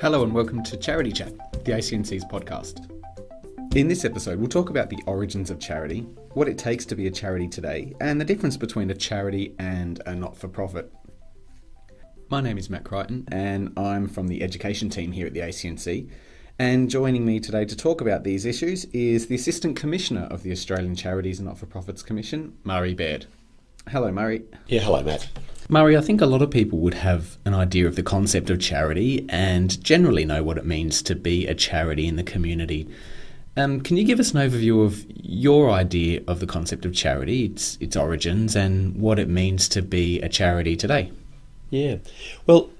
Hello and welcome to Charity Chat, the ACNC's podcast. In this episode, we'll talk about the origins of charity, what it takes to be a charity today, and the difference between a charity and a not for profit. My name is Matt Crichton, and I'm from the education team here at the ACNC. And joining me today to talk about these issues is the Assistant Commissioner of the Australian Charities and Not for Profits Commission, Murray Baird. Hello, Murray. Yeah, hello, Matt. Murray, I think a lot of people would have an idea of the concept of charity and generally know what it means to be a charity in the community. Um, can you give us an overview of your idea of the concept of charity, its its origins, and what it means to be a charity today? Yeah, well,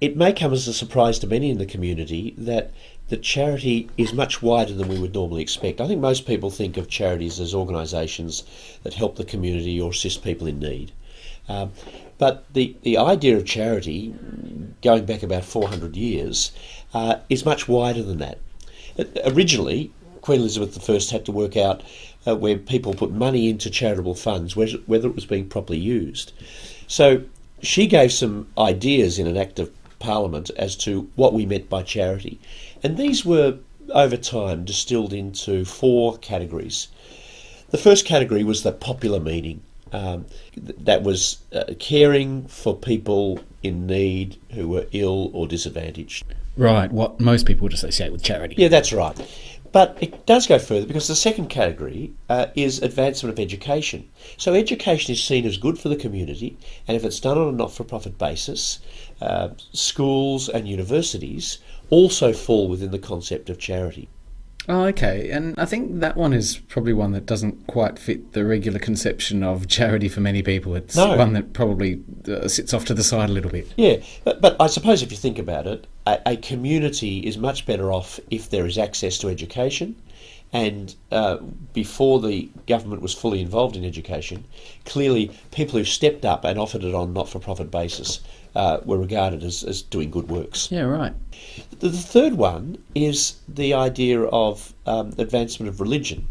it may come as a surprise to many in the community that the charity is much wider than we would normally expect. I think most people think of charities as organisations that help the community or assist people in need. Um, but the, the idea of charity, going back about 400 years, uh, is much wider than that. Originally, Queen Elizabeth I had to work out uh, where people put money into charitable funds, whether it was being properly used. So she gave some ideas in an Act of Parliament as to what we meant by charity. And these were, over time, distilled into four categories. The first category was the popular meaning. Um, that was uh, caring for people in need who were ill or disadvantaged. Right, what most people would associate with charity. Yeah, that's right. But it does go further because the second category uh, is advancement of education. So education is seen as good for the community, and if it's done on a not-for-profit basis, uh, schools and universities also fall within the concept of charity. Oh, okay. And I think that one is probably one that doesn't quite fit the regular conception of charity for many people. It's no. one that probably uh, sits off to the side a little bit. Yeah, but, but I suppose if you think about it, a, a community is much better off if there is access to education. And uh, before the government was fully involved in education, clearly people who stepped up and offered it on not for profit basis uh, were regarded as, as doing good works. Yeah, right. The, the third one is the idea of um, advancement of religion.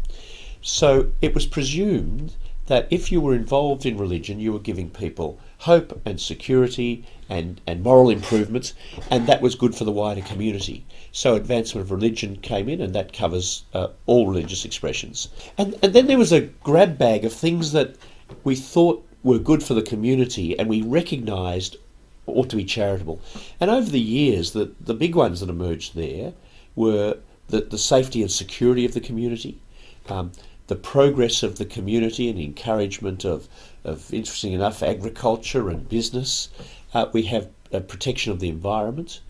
So it was presumed that if you were involved in religion, you were giving people hope and security and, and moral improvements, and that was good for the wider community. So advancement of religion came in, and that covers uh, all religious expressions. And, and then there was a grab bag of things that we thought were good for the community, and we recognised ought to be charitable. And over the years, the, the big ones that emerged there were the, the safety and security of the community, um, the progress of the community and encouragement of, of interesting enough, agriculture and business. Uh, we have protection of the environment.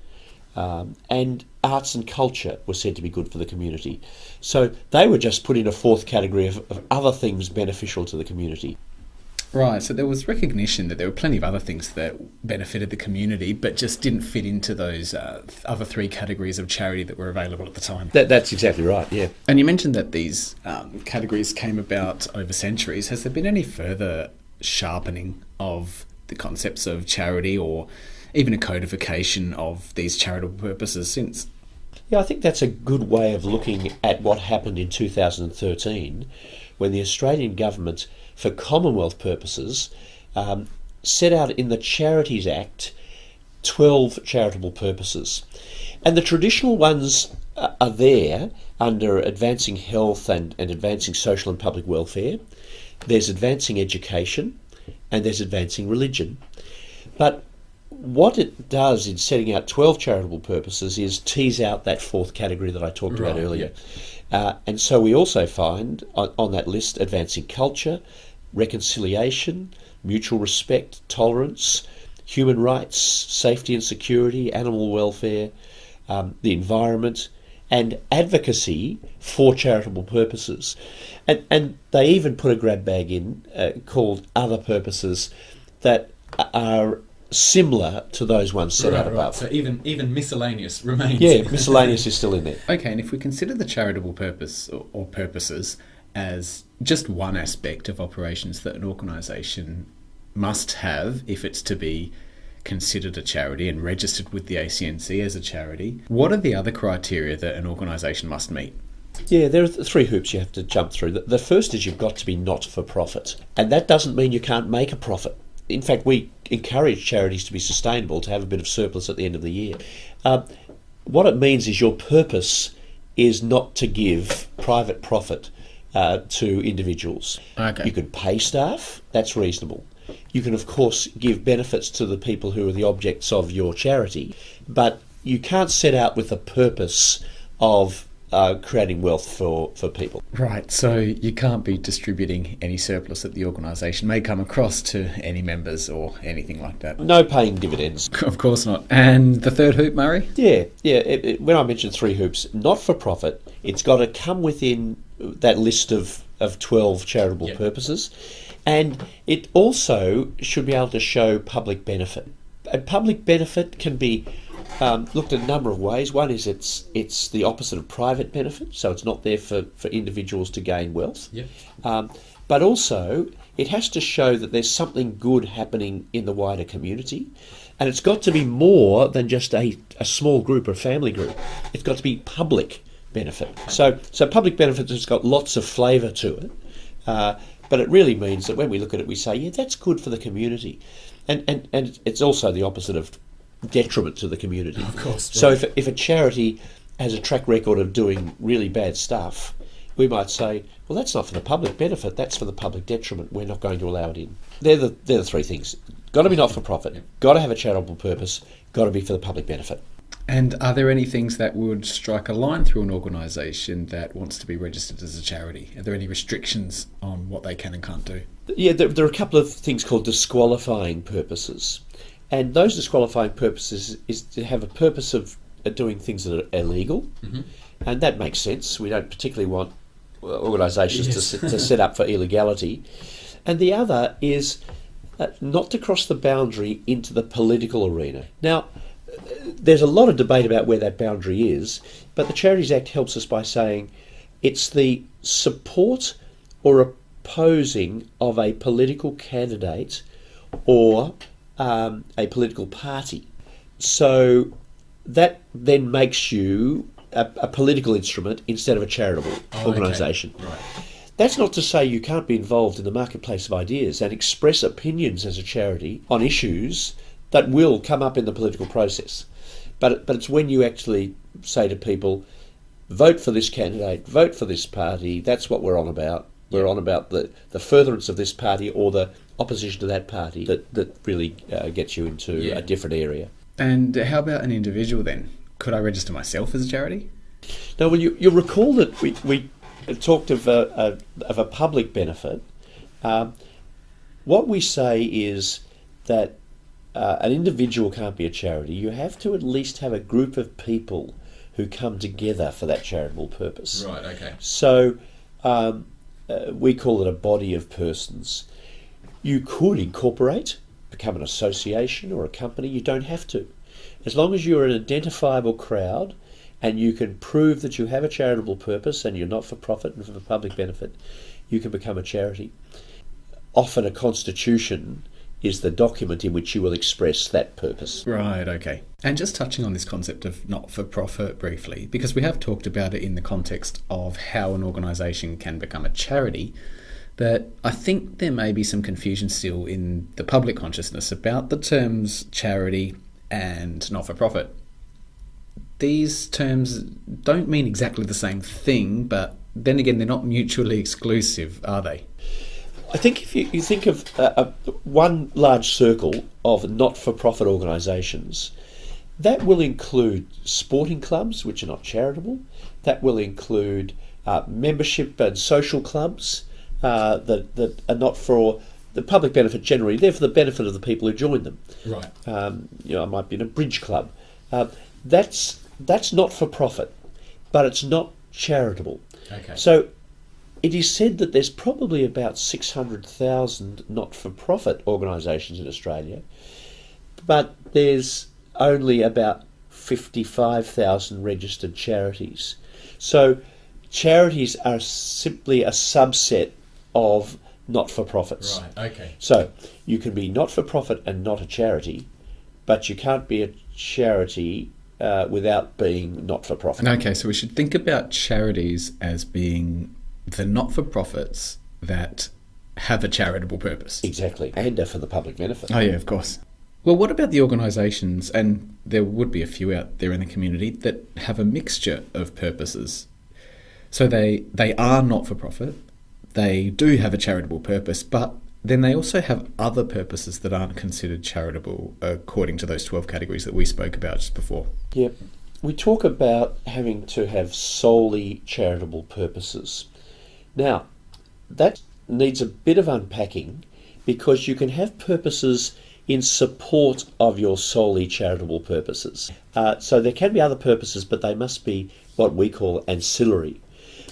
Um, and arts and culture were said to be good for the community. So they were just put in a fourth category of, of other things beneficial to the community. Right, so there was recognition that there were plenty of other things that benefited the community, but just didn't fit into those uh, other three categories of charity that were available at the time. That, that's exactly right, yeah. And you mentioned that these um, categories came about over centuries. Has there been any further sharpening of the concepts of charity or even a codification of these charitable purposes since? Yeah, I think that's a good way of looking at what happened in 2013 when the Australian government for Commonwealth purposes, um, set out in the Charities Act 12 charitable purposes. And the traditional ones are there under advancing health and, and advancing social and public welfare. There's advancing education and there's advancing religion. But what it does in setting out 12 charitable purposes is tease out that fourth category that I talked right, about earlier. Yeah. Uh, and so we also find on, on, that list advancing culture, reconciliation, mutual respect, tolerance, human rights, safety and security, animal welfare, um, the environment, and advocacy for charitable purposes. And, and they even put a grab bag in uh, called other purposes that are similar to those ones set right, out above. Right. So even even miscellaneous remains. Yeah, miscellaneous is still in there. Okay, and if we consider the charitable purpose or, or purposes as just one aspect of operations that an organisation must have if it's to be considered a charity and registered with the ACNC as a charity. What are the other criteria that an organisation must meet? Yeah, there are three hoops you have to jump through. The first is you've got to be not for profit, and that doesn't mean you can't make a profit. In fact, we encourage charities to be sustainable, to have a bit of surplus at the end of the year. Uh, what it means is your purpose is not to give private profit uh, to individuals. Okay. You can pay staff, that's reasonable. You can, of course, give benefits to the people who are the objects of your charity, but you can't set out with a purpose of uh, creating wealth for, for people. Right, so you can't be distributing any surplus that the organisation may come across to any members or anything like that. No paying dividends. Of course not. And the third hoop, Murray? Yeah, yeah. It, it, when I mentioned three hoops, not for profit, it's got to come within that list of, of 12 charitable Yep. purposes. And it also should be able to show public benefit. And public benefit can be um, looked at a number of ways. One is it's it's the opposite of private benefit, so it's not there for, for individuals to gain wealth. Yep. Um, but also, it has to show that there's something good happening in the wider community. And it's got to be more than just a, a small group or family group. It's got to be public benefit. So, so public benefit has got lots of flavour to it. Uh, but it really means that when we look at it, we say, yeah, that's good for the community. And, and, and it's also the opposite of detriment to the community. Of course, So if, if a charity has a track record of doing really bad stuff, we might say, well, that's not for the public benefit, that's for the public detriment. We're not going to allow it in. They're the, they're the three things. Got to be not for profit, got to have a charitable purpose, got to be for the public benefit. And are there any things that would strike a line through an organisation that wants to be registered as a charity? Are there any restrictions on what they can and can't do? Yeah, there, there are a couple of things called disqualifying purposes. And those disqualifying purposes is to have a purpose of doing things that are illegal. And that makes sense. We don't particularly want uh, organisations to, Yes. set, to set up for illegality. And the other is uh, not to cross the boundary into the political arena. Now, uh, there's a lot of debate about where that boundary is, but the Charities Act helps us by saying it's the support or opposing of a political candidate or um, a political party. So that then makes you a, a political instrument instead of a charitable organisation. Right. That's not to say you can't be involved in the marketplace of ideas and express opinions as a charity on issues that will come up in the political process. But, but it's when you actually say to people, vote for this candidate, vote for this party, that's what we're on about. We're on about the, the furtherance of this party or the opposition to that party that, that really uh, gets you into Yeah. a different area. And how about an individual then? Could I register myself as a charity? Now, well, you, you'll recall that we, we talked of a, a, of a public benefit. Um, what we say is that uh, an individual can't be a charity. You have to at least have a group of people who come together for that charitable purpose. Right, okay. So um, uh, we call it a body of persons. You could incorporate, become an association or a company. You don't have to. As long as you're an identifiable crowd and you can prove that you have a charitable purpose and you're not for profit and for the public benefit, you can become a charity. Often a constitution is the document in which you will express that purpose. Right, okay. And just touching on this concept of not for profit briefly, because we have talked about it in the context of how an organisation can become a charity, but I think there may be some confusion still in the public consciousness about the terms charity and not for profit. These terms don't mean exactly the same thing, but then again, they're not mutually exclusive, are they? I think if you, you think of uh, uh, one large circle of not for profit organisations, that will include sporting clubs, which are not charitable, that will include uh, membership and social clubs uh, that, that are not for the public benefit generally, they're for the benefit of the people who join them. Right. Um, you know, I might be in a bridge club. Uh, that's, that's not for profit, but it's not charitable. Okay. So it is said that there's probably about 600,000 not for profit organisations in Australia, but there's only about 55,000 registered charities. So charities are simply a subset of not for profits. Right, okay. So you can be not for profit and not a charity, but you can't be a charity uh, without being not for profit. Okay, so we should think about charities as being the not for profits that have a charitable purpose. Exactly. And are for the public benefit. Oh, yeah, of course. Well, what about the organisations, and there would be a few out there in the community, that have a mixture of purposes? So they, they are not for profit, they do have a charitable purpose, but then they also have other purposes that aren't considered charitable according to those 12 categories that we spoke about just before. Yep. We talk about having to have solely charitable purposes. Now, that needs a bit of unpacking because you can have purposes in support of your solely charitable purposes. Uh, so there can be other purposes, but they must be what we call ancillary.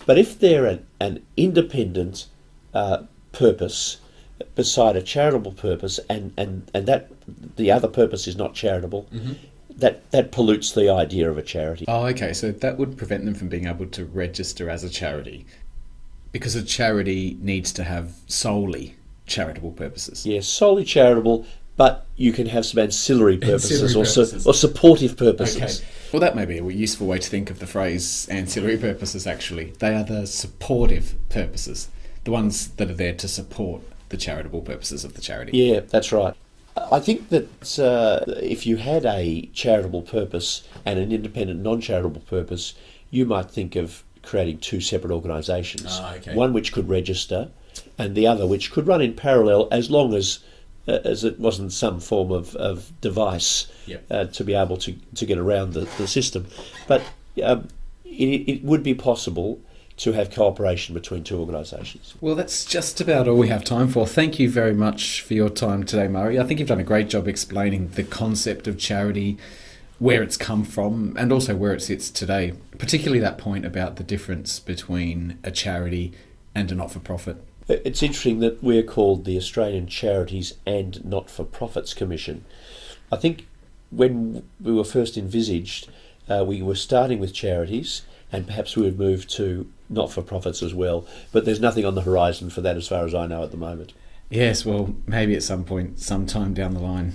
But if they're an, an independent uh, purpose beside a charitable purpose, and, and, and that the other purpose is not charitable, mm-hmm. that, that pollutes the idea of a charity. Oh, okay. So that would prevent them from being able to register as a charity because a charity needs to have solely charitable purposes. Yes, solely charitable, but you can have some ancillary purposes, ancillary or. Su- or supportive purposes. Okay. Well, that may be a useful way to think of the phrase ancillary purposes, actually. They are the supportive purposes, the ones that are there to support the charitable purposes of the charity. Yeah, that's right. I think that uh, if you had a charitable purpose and an independent non charitable purpose, you might think of creating two separate organisations. Oh, okay. One which could register and the other which could run in parallel as long as uh, as it wasn't some form of, of device yep. uh, to be able to, to get around the, the system. But um, it, it would be possible to have cooperation between two organisations. Well, that's just about all we have time for. Thank you very much for your time today, Murray. I think you've done a great job explaining the concept of charity, where it's come from, and also where it sits today, particularly that point about the difference between a charity and a not for profit. It's interesting that we're called the Australian Charities and Not for Profits Commission. I think when we were first envisaged, uh, we were starting with charities and perhaps we would move to not for profits as well. But there's nothing on the horizon for that as far as I know at the moment. Yes, well, maybe at some point, sometime down the line.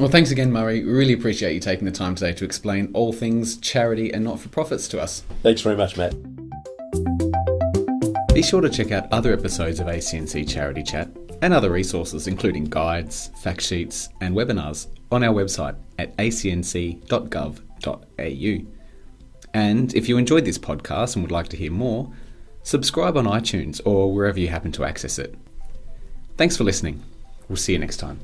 Well, thanks again, Murray. Really appreciate you taking the time today to explain all things charity and not for profits to us. Thanks very much, Matt. Be sure to check out other episodes of ACNC Charity Chat and other resources, including guides, fact sheets, and webinars, on our website at acnc.gov.au. And if you enjoyed this podcast and would like to hear more, subscribe on iTunes or wherever you happen to access it. Thanks for listening. We'll see you next time.